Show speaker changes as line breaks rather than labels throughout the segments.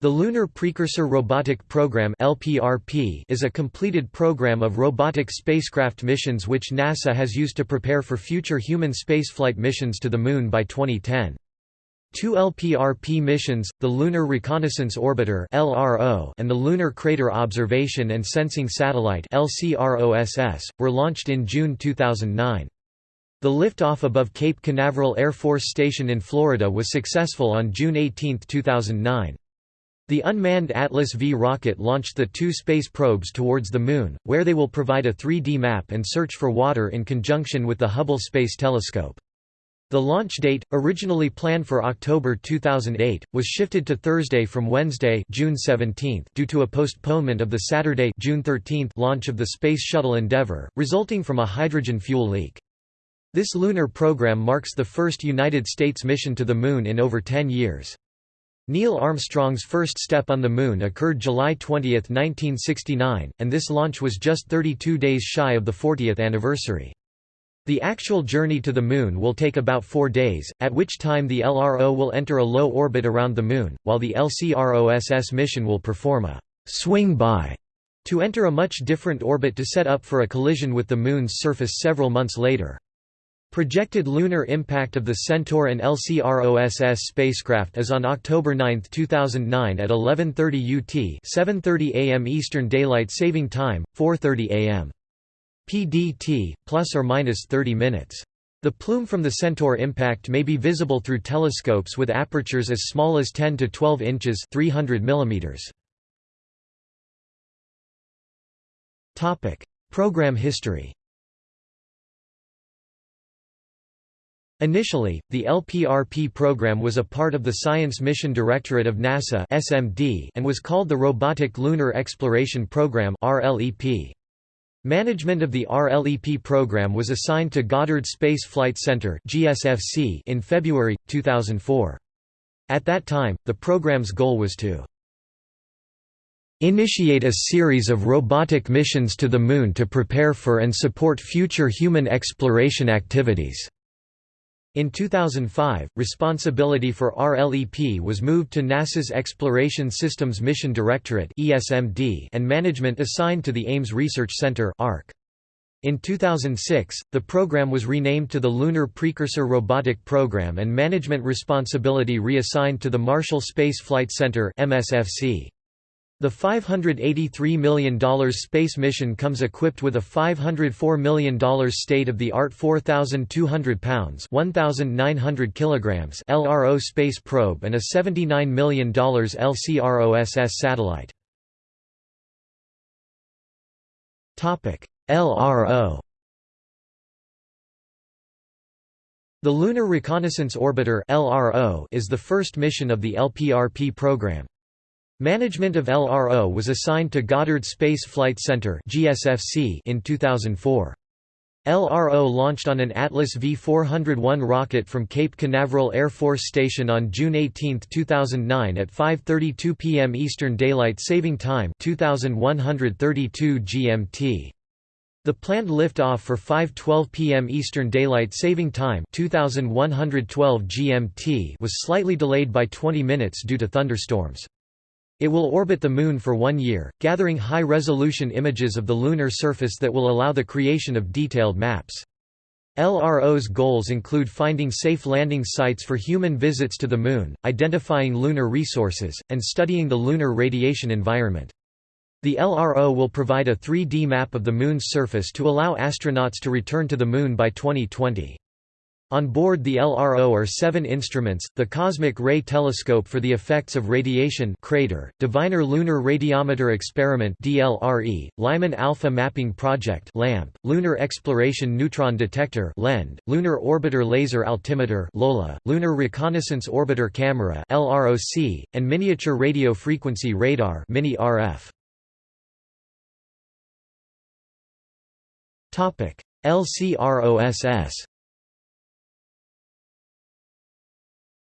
The Lunar Precursor Robotic Program (LPRP) is a completed program of robotic spacecraft missions which NASA has used to prepare for future human spaceflight missions to the Moon by 2010. Two LPRP missions, the Lunar Reconnaissance Orbiter (LRO) and the Lunar Crater Observation and Sensing Satellite (LCROSS), were launched in June 2009. The liftoff above Cape Canaveral Air Force Station in Florida was successful on June 18, 2009. The unmanned Atlas V rocket launched the two space probes towards the Moon, where they will provide a 3D map and search for water in conjunction with the Hubble Space Telescope. The launch date, originally planned for October 2008, was shifted to Thursday from Wednesday June 17 due to a postponement of the Saturday June 13 launch of the Space Shuttle Endeavour, resulting from a hydrogen fuel leak. This lunar program marks the first United States mission to the Moon in over 10 years. Neil Armstrong's first step on the Moon occurred July 20, 1969, and this launch was just 32 days shy of the 40th anniversary. The actual journey to the Moon will take about four days, at which time the LRO will enter a low orbit around the Moon, while the LCROSS mission will perform a swing-by to enter a much different orbit to set up for a collision with the Moon's surface several months later. Projected lunar impact of the Centaur and LCROSS spacecraft is on October 9, 2009 at 11:30 UT, 7:30 AM Eastern Daylight Saving Time, 4:30 AM. PDT plus or minus 30 minutes. The plume from the Centaur impact may be visible through telescopes with apertures as small as 10 to 12 inches, 300 millimeters. Topic: Program history. Initially, the LPRP program was a part of the Science Mission Directorate of NASA (SMD) and was called the Robotic Lunar Exploration Program (RLEP). Management of the RLEP program was assigned to Goddard Space Flight Center (GSFC) in February 2004. At that time, the program's goal was to initiate a series of robotic missions to the Moon to prepare for and support future human exploration activities. In 2005, responsibility for RLEP was moved to NASA's Exploration Systems Mission Directorate and management assigned to the Ames Research Center In 2006, the program was renamed to the Lunar Precursor Robotic Program and management responsibility reassigned to the Marshall Space Flight Center MSFC. The $583 million space mission comes equipped with a $504 million state-of-the-art 4,200 pounds 1,900 kilograms LRO space probe and a $79 million LCROSS satellite. LRO The Lunar Reconnaissance Orbiter is the first mission of the LPRP program. Management of LRO was assigned to Goddard Space Flight Center in 2004. LRO launched on an Atlas V401 rocket from Cape Canaveral Air Force Station on June 18, 2009 at 5:32 p.m. Eastern Daylight Saving Time, 2132 GMT. The planned liftoff for 5:12 p.m. Eastern Daylight Saving Time, 2112 GMT, was slightly delayed by 20 minutes due to thunderstorms. It will orbit the Moon for one year, gathering high-resolution images of the lunar surface that will allow the creation of detailed maps. LRO's goals include finding safe landing sites for human visits to the Moon, identifying lunar resources, and studying the lunar radiation environment. The LRO will provide a 3D map of the Moon's surface to allow astronauts to return to the Moon by 2020. On board the LRO are seven instruments, the Cosmic Ray Telescope for the Effects of Radiation CRaTER, Diviner Lunar Radiometer Experiment DLRE, Lyman Alpha Mapping Project LAMP, Lunar Exploration Neutron Detector LEND, Lunar Orbiter Laser Altimeter LOLA, Lunar Reconnaissance Orbiter Camera LROC, and Miniature Radio Frequency Radar Mini RF. LCROSS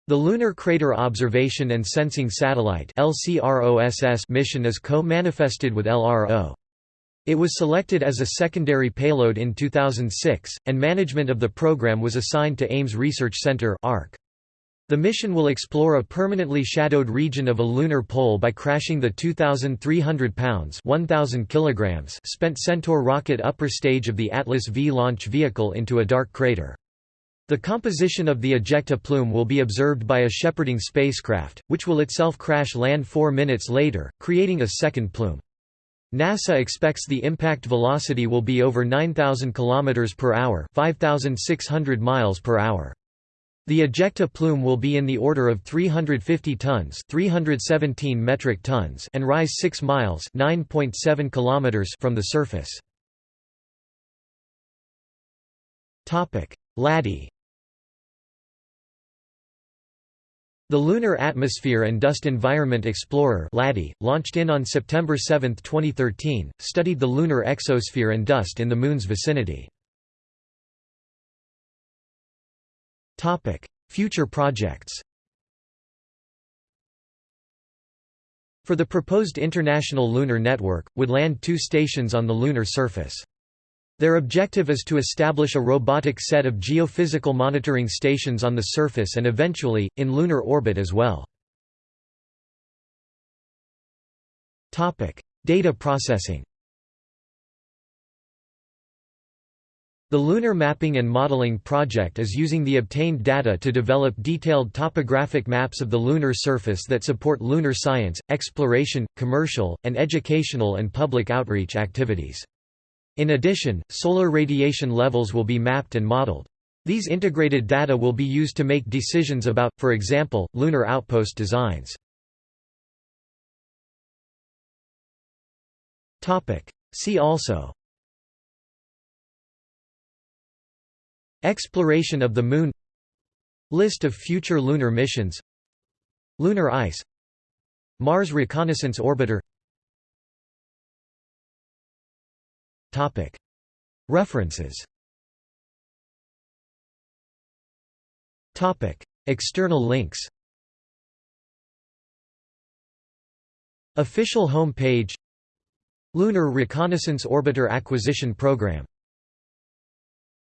The Lunar Crater Observation and Sensing Satellite mission is co-manifested with LRO. It was selected as a secondary payload in 2006, and management of the program was assigned to Ames Research Center ARC. The mission will explore a permanently shadowed region of a lunar pole by crashing the 2,300 pounds 1,000 kilograms spent Centaur rocket upper stage of the Atlas V launch vehicle into a dark crater. The composition of the ejecta plume will be observed by a shepherding spacecraft, which will itself crash land four minutes later, creating a second plume. NASA expects the impact velocity will be over 9,000 km per hour 5,600 miles per hour. The ejecta plume will be in the order of 350 tons 317 metric tons and rise 6 miles 9.7 kilometers from the surface. LADEE The Lunar Atmosphere and Dust Environment Explorer launched in on September 7, 2013, studied the lunar exosphere and dust in the Moon's vicinity. Future projects For the proposed International Lunar Network, would land two stations on the lunar surface. Their objective is to establish a robotic set of geophysical monitoring stations on the surface and eventually, in lunar orbit as well. Data processing The Lunar Mapping and Modeling Project is using the obtained data to develop detailed topographic maps of the lunar surface that support lunar science, exploration, commercial, and educational and public outreach activities. In addition, solar radiation levels will be mapped and modeled. These integrated data will be used to make decisions about, for example, lunar outpost designs. See also Exploration of the Moon List of future lunar missions Lunar ice Mars Reconnaissance Orbiter References. External links. Official home page Lunar Reconnaissance Orbiter Acquisition Program